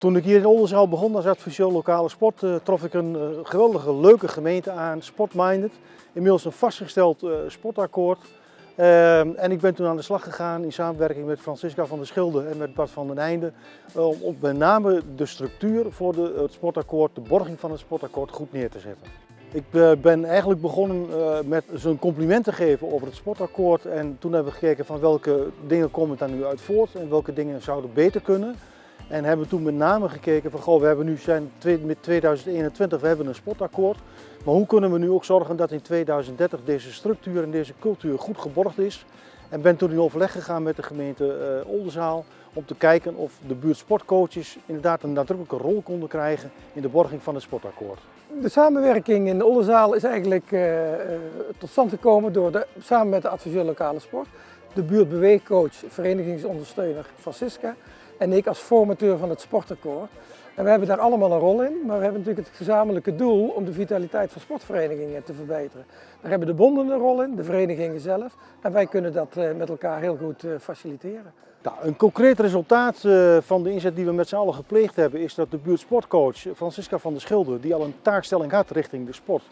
Toen ik hier in Oldenzaal begon als adviseur lokale sport, uh, trof ik een uh, geweldige, leuke gemeente aan, Sportminded. Inmiddels een vastgesteld uh, sportakkoord. en ik ben toen aan de slag gegaan in samenwerking met Francisca van der Schilde en met Bart van den Einde. Om met name de structuur voor de, het sportakkoord, de borging van het sportakkoord goed neer te zetten. Ik ben eigenlijk begonnen met zo'n compliment te geven over het sportakkoord. En toen hebben we gekeken van welke dingen komen daar nu uit voort en welke dingen zouden beter kunnen. En hebben toen met name gekeken van, goh, we hebben nu met 2021, we hebben een sportakkoord. Maar hoe kunnen we nu ook zorgen dat in 2030 deze structuur en deze cultuur goed geborgd is? En ben toen in overleg gegaan met de gemeente uh, Oldenzaal om te kijken of de buurtsportcoaches inderdaad een nadrukkelijke rol konden krijgen in de borging van het sportakkoord. De samenwerking in de Oldenzaal is eigenlijk uh, tot stand gekomen door de, samen met de adviseur lokale sport, de buurtbeweegcoach, verenigingsondersteuner Francisca en ik als formateur van het sportakkoord. En we hebben daar allemaal een rol in, maar we hebben natuurlijk het gezamenlijke doel om de vitaliteit van sportverenigingen te verbeteren. Daar hebben de bonden een rol in, de verenigingen zelf, en wij kunnen dat eh, met elkaar heel goed eh, faciliteren. Nou, een concreet resultaat eh, van de inzet die we met z'n allen gepleegd hebben is dat de buurtsportcoach Francisca van der Schilder, die al een taakstelling had richting de sport,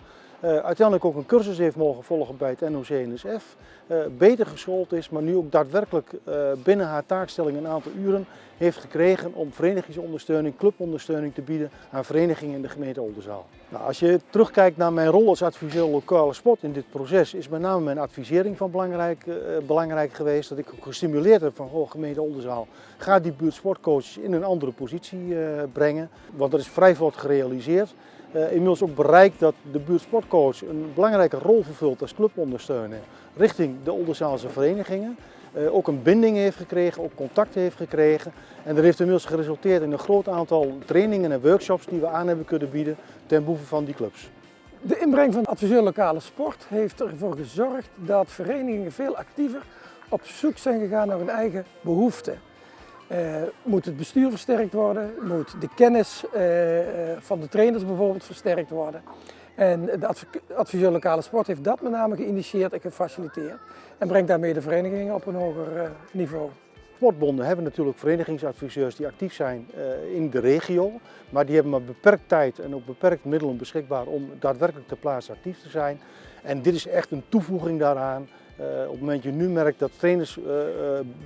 uiteindelijk ook een cursus heeft mogen volgen bij het NOC-NSF, uh, eh, beter geschoold is, maar nu ook daadwerkelijk uh, binnen haar taakstelling een aantal uren heeft gekregen om verenigingsondersteuning, clubondersteuning te bieden aan verenigingen in de gemeente Oldenzaal. Nou, als je terugkijkt naar mijn rol als adviseur lokale sport in dit proces, is met name mijn advisering van belangrijk, belangrijk geweest. Dat ik ook gestimuleerd heb van oh, gemeente Oldenzaal, ga die buurtsportcoaches in een andere positie brengen, want dat is vrij vlot gerealiseerd inmiddels ook bereikt dat de buurtsportcoach een belangrijke rol vervult als clubondersteuner richting de Olderzaalse verenigingen. Uh, ook een binding heeft gekregen, ook contact heeft gekregen. En dat heeft inmiddels geresulteerd in een groot aantal trainingen en workshops die we aan hebben kunnen bieden ten behoeve van die clubs. De inbreng van adviseur lokale sport heeft ervoor gezorgd dat verenigingen veel actiever op zoek zijn gegaan naar hun eigen behoeften. Uh, moet het bestuur versterkt worden, moet de kennis uh, van de trainers bijvoorbeeld versterkt worden. En de adviseur lokale sport heeft dat met name geïnitieerd en gefaciliteerd en brengt daarmee de verenigingen op een hoger niveau. Sportbonden hebben natuurlijk verenigingsadviseurs die actief zijn in de regio, maar die hebben maar beperkt tijd en ook beperkt middelen beschikbaar om daadwerkelijk ter plaatse actief te zijn. En dit is echt een toevoeging daaraan uh, op het moment dat je nu merkt dat trainers uh,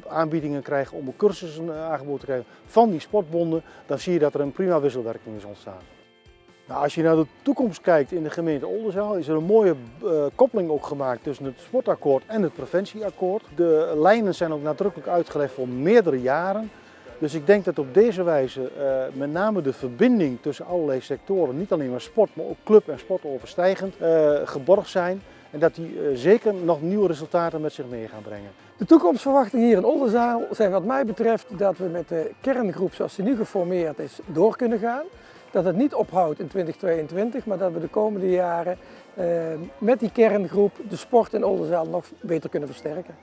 aanbiedingen krijgen om cursussen aangeboden te krijgen van die sportbonden, dan zie je dat er een prima wisselwerking is ontstaan. Nou, als je naar de toekomst kijkt in de gemeente Oldenzaal is er een mooie koppeling ook gemaakt tussen het sportakkoord en het preventieakkoord. De lijnen zijn ook nadrukkelijk uitgelegd voor meerdere jaren. Dus ik denk dat op deze wijze met name de verbinding tussen allerlei sectoren, niet alleen maar sport, maar ook club en sport overstijgend, geborgd zijn en dat die zeker nog nieuwe resultaten met zich mee gaan brengen. De toekomstverwachtingen hier in Oldenzaal zijn wat mij betreft dat we met de kerngroep zoals die nu geformeerd is door kunnen gaan. Dat het niet ophoudt in 2022, maar dat we de komende jaren uh, met die kerngroep de sport in Oldenzaal nog beter kunnen versterken.